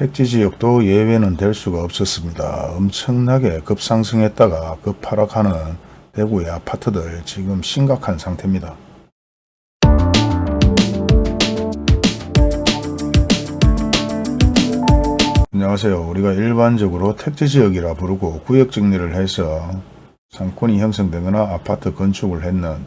택지 지역도 예외는 될 수가 없었습니다. 엄청나게 급상승했다가 급하락하는 대구의 아파트들 지금 심각한 상태입니다. 안녕하세요. 우리가 일반적으로 택지 지역이라 부르고 구역 정리를 해서 상권이 형성되거나 아파트 건축을 했는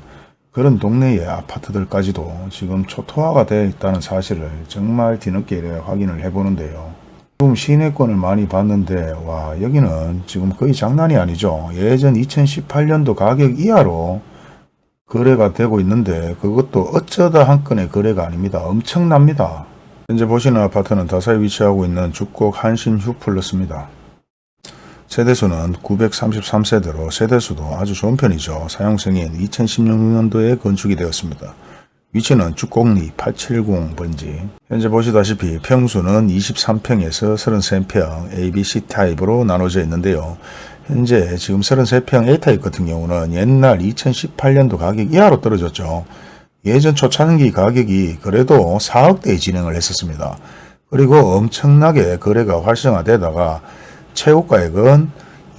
그런 동네의 아파트들까지도 지금 초토화가 되어 있다는 사실을 정말 뒤늦게 확인을 해보는데요. 지금 시내권을 많이 봤는데 와 여기는 지금 거의 장난이 아니죠. 예전 2018년도 가격 이하로 거래가 되고 있는데 그것도 어쩌다 한 건의 거래가 아닙니다. 엄청납니다. 현재 보시는 아파트는 다사에 위치하고 있는 죽곡 한신 휴플러스입니다. 세대수는 933세대로 세대수도 아주 좋은 편이죠. 사용승인 2016년도에 건축이 되었습니다. 위치는 죽곡리 870번지 현재 보시다시피 평수는 23평에서 33평 ABC 타입으로 나눠져 있는데요. 현재 지금 33평 A타입 같은 경우는 옛날 2018년도 가격 이하로 떨어졌죠. 예전 초창기 가격이 그래도 4억대에 진행을 했었습니다. 그리고 엄청나게 거래가 활성화되다가 최고 가액은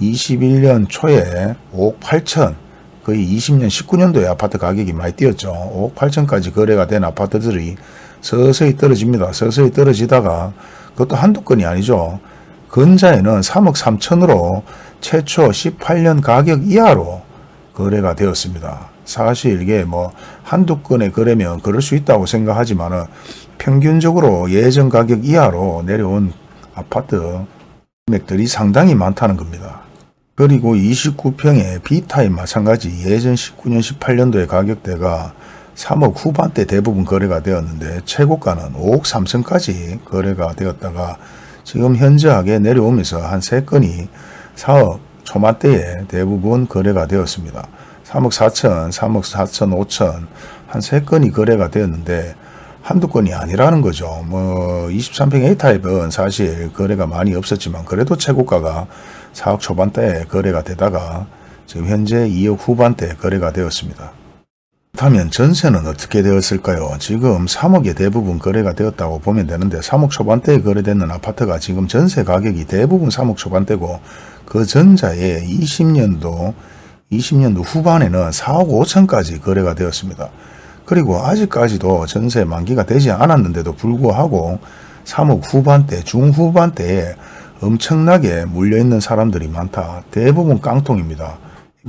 21년 초에 5억 8천 거의 20년 19년도에 아파트 가격이 많이 뛰었죠. 5억 8천까지 거래가 된 아파트들이 서서히 떨어집니다. 서서히 떨어지다가 그것도 한두 건이 아니죠. 근자에는 3억 3천으로 최초 18년 가격 이하로 거래가 되었습니다. 사실 이게 뭐 한두 건의 거래면 그럴 수 있다고 생각하지만 평균적으로 예전 가격 이하로 내려온 아파트 금액들이 상당히 많다는 겁니다. 그리고 29평의 B타입 마찬가지 예전 19년 18년도의 가격대가 3억 후반대 대부분 거래가 되었는데 최고가는 5억 3천까지 거래가 되었다가 지금 현저하게 내려오면서 한 3건이 4억 초반대에 대부분 거래가 되었습니다. 3억 4천, 3억 4천, 5천 한 3건이 거래가 되었는데 한두 건이 아니라는 거죠. 뭐 23평 A타입은 사실 거래가 많이 없었지만 그래도 최고가가 4억 초반대에 거래가 되다가 지금 현재 2억 후반대 거래가 되었습니다. 그렇다면 전세는 어떻게 되었을까요? 지금 3억에 대부분 거래가 되었다고 보면 되는데 3억 초반대에 거래되는 아파트가 지금 전세 가격이 대부분 3억 초반대고 그 전자에 20년도 20년도 후반에는 4억 5천까지 거래가 되었습니다. 그리고 아직까지도 전세 만기가 되지 않았는데도 불구하고 3억 후반대, 중후반대에 엄청나게 물려있는 사람들이 많다. 대부분 깡통입니다.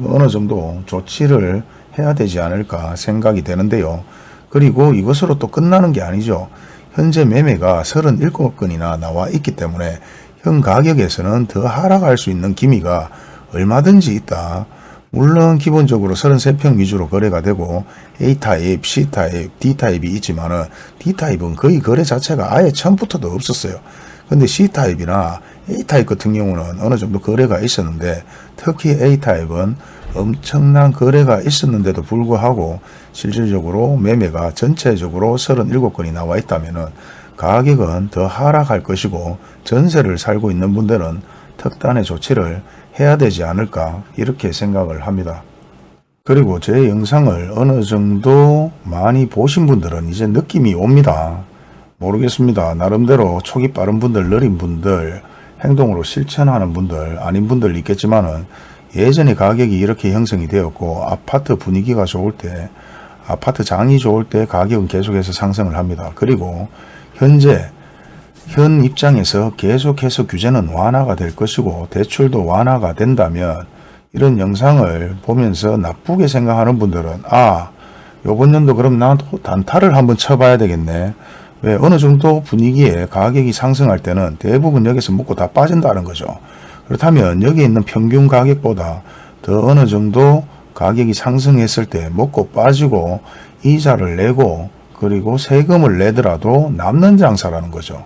어느 정도 조치를 해야 되지 않을까 생각이 되는데요. 그리고 이것으로 또 끝나는 게 아니죠. 현재 매매가 37건이나 나와 있기 때문에 현 가격에서는 더 하락할 수 있는 기미가 얼마든지 있다. 물론 기본적으로 33평 위주로 거래가 되고 A타입, C타입, D타입이 있지만 은 D타입은 거의 거래 자체가 아예 처음부터도 없었어요. 근데 C타입이나 A타입 같은 경우는 어느 정도 거래가 있었는데 특히 A타입은 엄청난 거래가 있었는데도 불구하고 실질적으로 매매가 전체적으로 37건이 나와 있다면 가격은 더 하락할 것이고 전세를 살고 있는 분들은 특단의 조치를 해야 되지 않을까 이렇게 생각을 합니다. 그리고 제 영상을 어느 정도 많이 보신 분들은 이제 느낌이 옵니다. 모르겠습니다. 나름대로 촉이 빠른 분들, 느린 분들, 행동으로 실천하는 분들, 아닌 분들 있겠지만 은 예전에 가격이 이렇게 형성이 되었고 아파트 분위기가 좋을 때, 아파트 장이 좋을 때 가격은 계속해서 상승을 합니다. 그리고 현재 현 입장에서 계속해서 규제는 완화가 될 것이고 대출도 완화가 된다면 이런 영상을 보면서 나쁘게 생각하는 분들은 아 요번 연도 그럼 나도 단타를 한번 쳐봐야 되겠네. 왜 어느 정도 분위기에 가격이 상승할 때는 대부분 여기서 먹고 다 빠진다는 거죠. 그렇다면 여기 있는 평균 가격보다 더 어느 정도 가격이 상승했을 때 먹고 빠지고 이자를 내고 그리고 세금을 내더라도 남는 장사라는 거죠.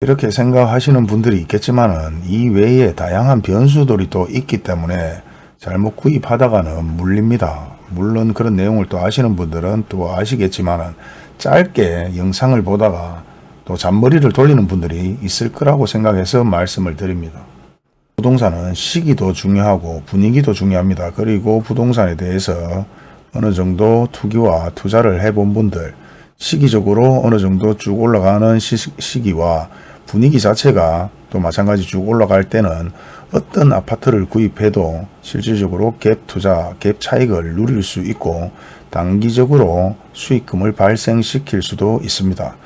이렇게 생각하시는 분들이 있겠지만 이 외에 다양한 변수들이 또 있기 때문에 잘못 구입하다가는 물립니다. 물론 그런 내용을 또 아시는 분들은 또 아시겠지만 짧게 영상을 보다가 또 잔머리를 돌리는 분들이 있을 거라고 생각해서 말씀을 드립니다. 부동산은 시기도 중요하고 분위기도 중요합니다. 그리고 부동산에 대해서 어느 정도 투기와 투자를 해본 분들 시기적으로 어느 정도 쭉 올라가는 시, 기와 분위기 자체가 또 마찬가지 쭉 올라갈 때는 어떤 아파트를 구입해도 실질적으로 갭 투자, 갭 차익을 누릴 수 있고 단기적으로 수익금을 발생시킬 수도 있습니다.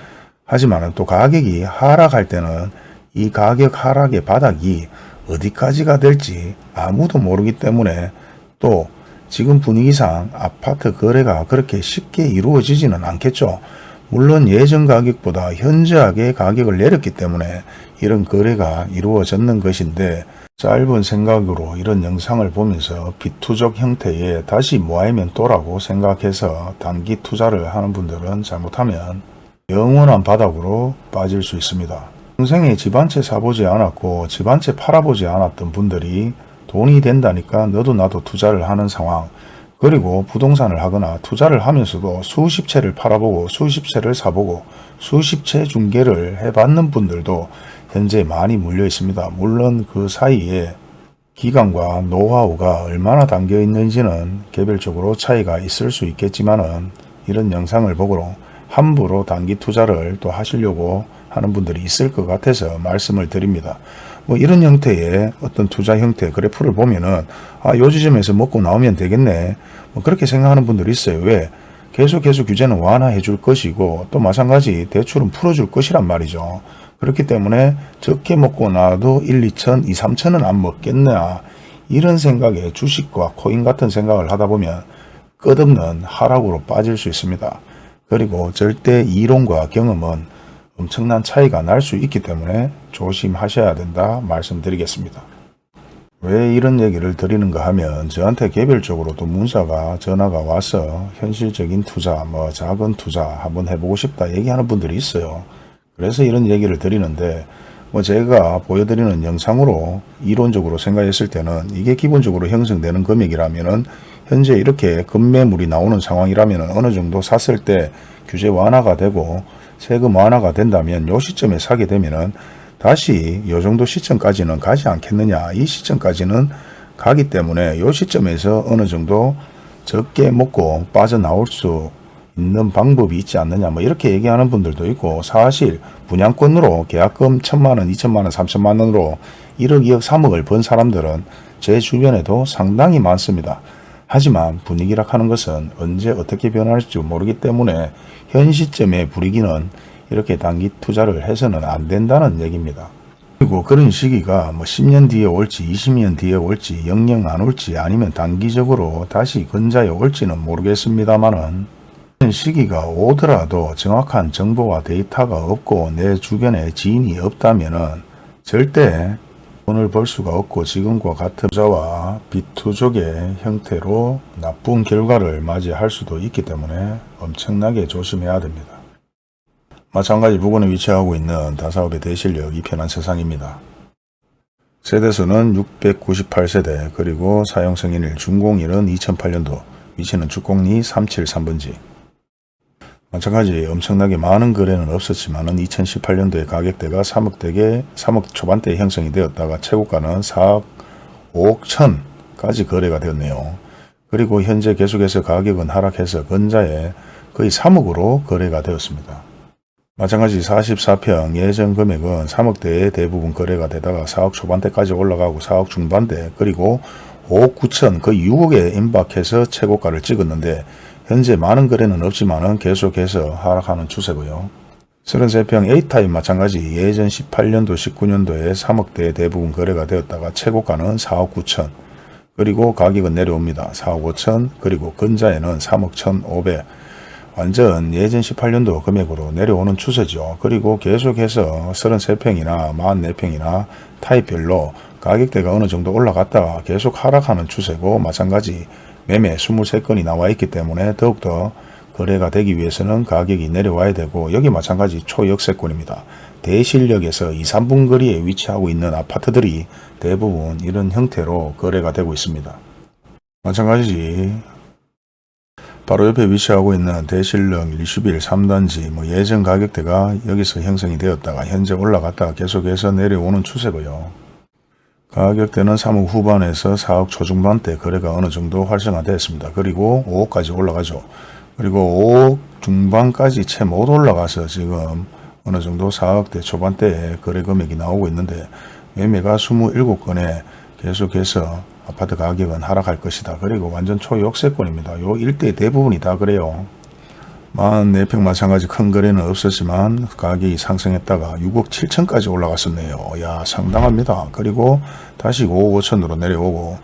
하지만 또 가격이 하락할 때는 이 가격 하락의 바닥이 어디까지가 될지 아무도 모르기 때문에 또 지금 분위기상 아파트 거래가 그렇게 쉽게 이루어지지는 않겠죠. 물론 예전 가격보다 현저하게 가격을 내렸기 때문에 이런 거래가 이루어졌는 것인데 짧은 생각으로 이런 영상을 보면서 비투적 형태의 다시 모아이멘또라고 생각해서 단기 투자를 하는 분들은 잘못하면 영원한 바닥으로 빠질 수 있습니다. 평생에 집한채 사보지 않았고 집한채 팔아보지 않았던 분들이 돈이 된다니까 너도 나도 투자를 하는 상황 그리고 부동산을 하거나 투자를 하면서도 수십 채를 팔아보고 수십 채를 사보고 수십 채 중개를 해봤는 분들도 현재 많이 물려 있습니다. 물론 그 사이에 기간과 노하우가 얼마나 담겨 있는지는 개별적으로 차이가 있을 수 있겠지만 은 이런 영상을 보고 함부로 단기 투자를 또 하시려고 하는 분들이 있을 것 같아서 말씀을 드립니다. 뭐 이런 형태의 어떤 투자 형태 그래프를 보면은 아, 요 지점에서 먹고 나오면 되겠네. 뭐 그렇게 생각하는 분들이 있어요. 왜? 계속해서 규제는 완화해 줄 것이고 또 마찬가지 대출은 풀어줄 것이란 말이죠. 그렇기 때문에 적게 먹고 나도 1, 2천, 2, 3천은 안 먹겠나 이런 생각에 주식과 코인 같은 생각을 하다 보면 끝없는 하락으로 빠질 수 있습니다. 그리고 절대 이론과 경험은 엄청난 차이가 날 수 있기 때문에 조심하셔야 된다 말씀드리겠습니다. 왜 이런 얘기를 드리는가 하면 저한테 개별적으로도 문자가 전화가 와서 현실적인 투자 뭐 작은 투자 한번 해보고 싶다 얘기하는 분들이 있어요. 그래서 이런 얘기를 드리는데 뭐 제가 보여드리는 영상으로 이론적으로 생각했을 때는 이게 기본적으로 형성되는 금액이라면은 현재 이렇게 급매물이 나오는 상황이라면 어느 정도 샀을 때 규제 완화가 되고 세금 완화가 된다면 요 시점에 사게 되면은 다시 요 정도 시점까지는 가지 않겠느냐. 이 시점까지는 가기 때문에 요 시점에서 어느 정도 적게 먹고 빠져나올 수 있는 방법이 있지 않느냐 뭐 이렇게 얘기하는 분들도 있고 사실 분양권으로 계약금 천만원, 이천만원, 삼천만원으로 1억, 2억, 3억을 번 사람들은 제 주변에도 상당히 많습니다. 하지만 분위기라 하는 것은 언제 어떻게 변할지 모르기 때문에 현 시점에 불이기는 이렇게 단기 투자를 해서는 안 된다는 얘기입니다. 그리고 그런 시기가 뭐 10년 뒤에 올지 20년 뒤에 올지 영영 안 올지 아니면 단기적으로 다시 근자에 올지는 모르겠습니다만은 시기가 오더라도 정확한 정보와 데이터가 없고 내 주변에 지인이 없다면 절대 돈을 벌 수가 없고 지금과 같은 투자와 비투족의 형태로 나쁜 결과를 맞이할 수도 있기 때문에 엄청나게 조심해야 됩니다. 마찬가지 부근에 위치하고 있는 다사업의 대실력 이 편한 세상입니다. 세대수는 698세대 그리고 사용승인일 준공일은 2008년도 위치는 주공리 373번지 마찬가지 엄청나게 많은 거래는 없었지만 2018년도에 가격대가 3억대에 3억 초반대에 형성이 되었다가 최고가는 4억 5억 천까지 거래가 되었네요. 그리고 현재 계속해서 가격은 하락해서 근자에 거의 3억으로 거래가 되었습니다. 마찬가지 44평 예전 금액은 3억대에 대부분 거래가 되다가 4억 초반대까지 올라가고 4억 중반대 그리고 5억 9천 거의 6억에 임박해서 최고가를 찍었는데 현재 많은 거래는 없지만 계속해서 하락하는 추세고요. 33평 A타입 마찬가지 예전 18년도 19년도에 3억대에 대부분 거래가 되었다가 최고가는 4억 9천 그리고 가격은 내려옵니다. 4억 5천 그리고 근자에는 3억 1,500 완전 예전 18년도 금액으로 내려오는 추세죠. 그리고 계속해서 33평이나 44평이나 타입별로 가격대가 어느 정도 올라갔다가 계속 하락하는 추세고 마찬가지 매매 23건이 나와 있기 때문에 더욱더 거래가 되기 위해서는 가격이 내려와야 되고 여기 마찬가지 초역세권입니다. 대실역에서 2, 3분 거리에 위치하고 있는 아파트들이 대부분 이런 형태로 거래가 되고 있습니다. 마찬가지 바로 옆에 위치하고 있는 대실역 1 1 3단지 뭐 예전 가격대가 여기서 형성이 되었다가 현재 올라갔다가 계속해서 내려오는 추세고요. 가격대는 3억 후반에서 4억 초중반대 거래가 어느 정도 활성화되었습니다. 그리고 5억까지 올라가죠. 그리고 5억 중반까지 채 못 올라가서 지금 어느 정도 4억대 초반대에 거래 금액이 나오고 있는데 매매가 27건에 계속해서 아파트 가격은 하락할 것이다. 그리고 완전 초역세권입니다. 요 일대 대부분이 다 그래요. 44평 마찬가지 큰 거래는 없었지만 가격이 상승했다가 6억 7천까지 올라갔었네요. 야 상당합니다. 그리고 다시 5억 5천으로 내려오고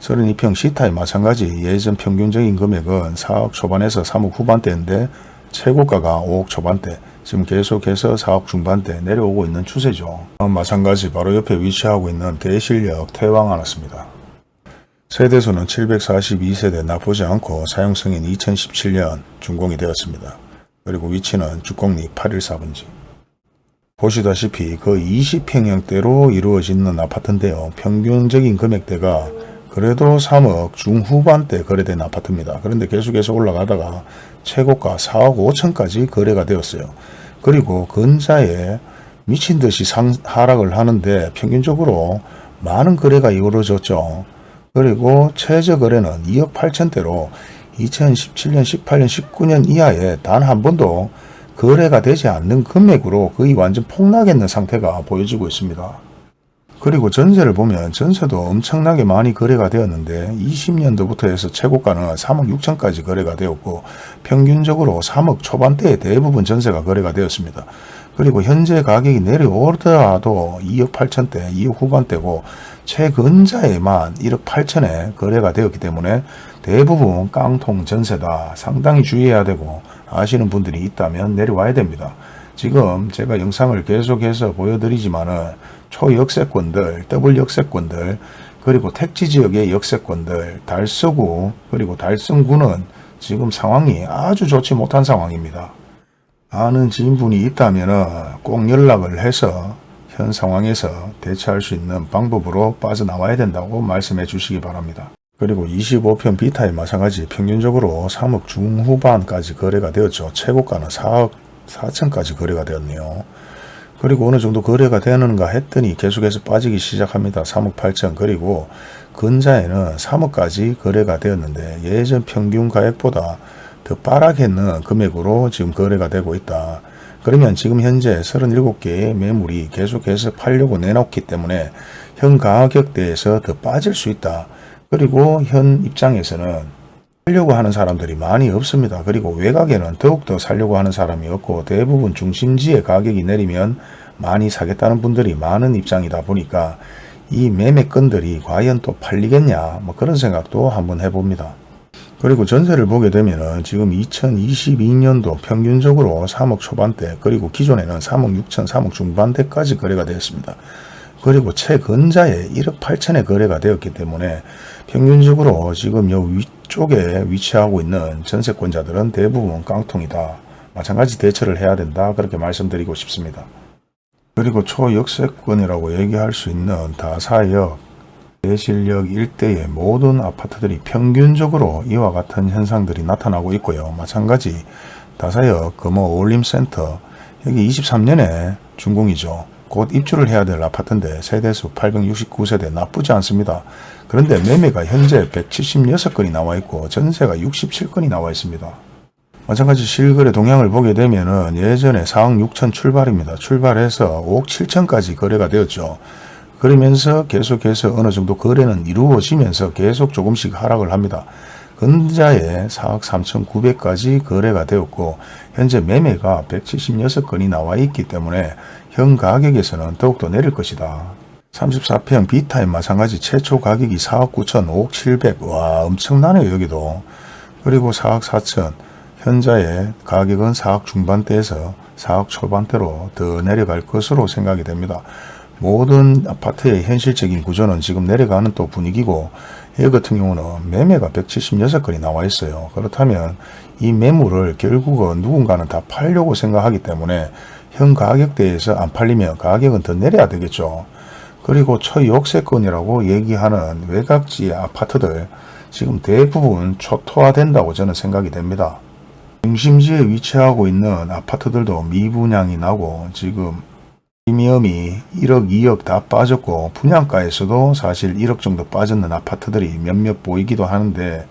32평 시타에 마찬가지 예전 평균적인 금액은 4억 초반에서 3억 후반대인데 최고가가 5억 초반대 지금 계속해서 4억 중반대 내려오고 있는 추세죠. 마찬가지 바로 옆에 위치하고 있는 대실력 태왕 하나습니다. 세대수는 742세대 나쁘지 않고 사용승인 2017년 준공이 되었습니다. 그리고 위치는 주공리 814번지. 보시다시피 그 20평형대로 이루어지는 아파트인데요. 평균적인 금액대가 그래도 3억 중후반대 거래된 아파트입니다. 그런데 계속해서 올라가다가 최고가 4억 5천까지 거래가 되었어요. 그리고 근자에 미친 듯이 상, 하락을 하는데 평균적으로 많은 거래가 이루어졌죠. 그리고 최저 거래는 2억 8천대로 2017년, 18년, 19년 이하에 단 한 번도 거래가 되지 않는 금액으로 거의 완전 폭락했는 상태가 보여지고 있습니다. 그리고 전세를 보면 전세도 엄청나게 많이 거래가 되었는데 20년도부터 해서 최고가는 3억 6천까지 거래가 되었고 평균적으로 3억 초반대에 대부분 전세가 거래가 되었습니다. 그리고 현재 가격이 내려오더라도 2억 8천대, 2억 후반대고 최근자에만 1억 8천에 거래가 되었기 때문에 대부분 깡통 전세다. 상당히 주의해야 되고 아시는 분들이 있다면 내려와야 됩니다. 지금 제가 영상을 계속해서 보여드리지만 은 초역세권들, 더블 역세권들, 그리고 택지 지역의 역세권들, 달서구, 그리고 달성구는 지금 상황이 아주 좋지 못한 상황입니다. 아는 지인분이 있다면 꼭 연락을 해서 현 상황에서 대처할 수 있는 방법으로 빠져나와야 된다고 말씀해 주시기 바랍니다. 그리고 25편 비타에 마찬가지 평균적으로 3억 중후반까지 거래가 되었죠. 최고가는 4억 4천까지 거래가 되었네요. 그리고 어느 정도 거래가 되는가 했더니 계속해서 빠지기 시작합니다. 3억 8천 그리고 근자에는 3억까지 거래가 되었는데 예전 평균 가액보다 더 빠르게는 금액으로 지금 거래가 되고 있다. 그러면 지금 현재 37개의 매물이 계속해서 팔려고 내놓기 때문에 현 가격대에서 더 빠질 수 있다. 그리고 현 입장에서는 살려고 하는 사람들이 많이 없습니다. 그리고 외곽에는 더욱더 살려고 하는 사람이 없고 대부분 중심지에 가격이 내리면 많이 사겠다는 분들이 많은 입장이다 보니까 이 매매건들이 과연 또 팔리겠냐 뭐 그런 생각도 한번 해봅니다. 그리고 전세를 보게 되면 지금 2022년도 평균적으로 3억 초반대 그리고 기존에는 3억 6천 3억 중반대까지 거래가 되었습니다. 그리고 최근자에 1억 8천에 거래가 되었기 때문에 평균적으로 지금 요 위쪽에 위치하고 있는 전세권자들은 대부분 깡통이다. 마찬가지 대처를 해야 된다. 그렇게 말씀드리고 싶습니다. 그리고 초역세권이라고 얘기할 수 있는 다사역, 대실력 일대의 모든 아파트들이 평균적으로 이와 같은 현상들이 나타나고 있고요. 마찬가지 다사역 금호 올림센터 여기 23년에 준공이죠. 곧 입주를 해야 될 아파트인데 세대수 869세대 나쁘지 않습니다. 그런데 매매가 현재 176건이 나와 있고 전세가 67건이 나와 있습니다. 마찬가지 실거래 동향을 보게 되면 예전에 4억 6천 출발입니다. 출발해서 5억 7천까지 거래가 되었죠. 그러면서 계속해서 어느 정도 거래는 이루어지면서 계속 조금씩 하락을 합니다. 근자에 4억 3천9백까지 거래가 되었고 현재 매매가 176건이 나와 있기 때문에 현 가격에서는 더욱더 내릴 것이다. 34평 비타임 마찬가지 최초 가격이 4억 9천 5억 7백 와 엄청나네요 여기도 그리고 4억 4천 현자의 가격은 4억 중반대에서 4억 초반대로 더 내려갈 것으로 생각이 됩니다. 모든 아파트의 현실적인 구조는 지금 내려가는 또 분위기고 이 같은 경우는 매매가 176건이 나와 있어요. 그렇다면 이 매물을 결국은 누군가는 다 팔려고 생각하기 때문에 현 가격대에서 안 팔리면 가격은 더 내려야 되겠죠. 그리고 초역세권이라고 얘기하는 외곽지 아파트들 지금 대부분 초토화된다고 저는 생각이 됩니다. 중심지에 위치하고 있는 아파트들도 미분양이 나고 지금 프리미엄이 1억 2억 다 빠졌고 분양가에서도 사실 1억 정도 빠졌는 아파트들이 몇몇 보이기도 하는데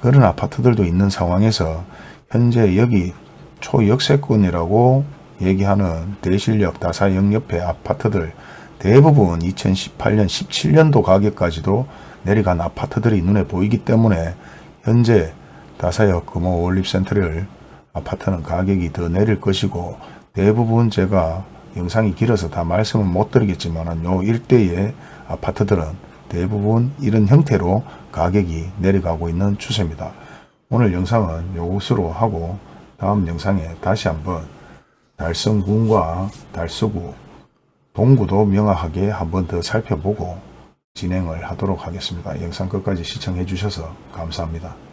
그런 아파트들도 있는 상황에서 현재 여기 초역세권이라고 얘기하는 대실력 다사역 옆에 아파트들 대부분 2018년 17년도 가격까지도 내려간 아파트들이 눈에 보이기 때문에 현재 다사역 금호 올립센터를 아파트는 가격이 더 내릴 것이고 대부분 제가 영상이 길어서 다 말씀은 못 드리겠지만 요 일대의 아파트들은 대부분 이런 형태로 가격이 내려가고 있는 추세입니다. 오늘 영상은 요것으로 하고 다음 영상에 다시 한번 달성군과 달서구 동구도 명확하게 한번 더 살펴보고 진행을 하도록 하겠습니다. 영상 끝까지 시청해 주셔서 감사합니다.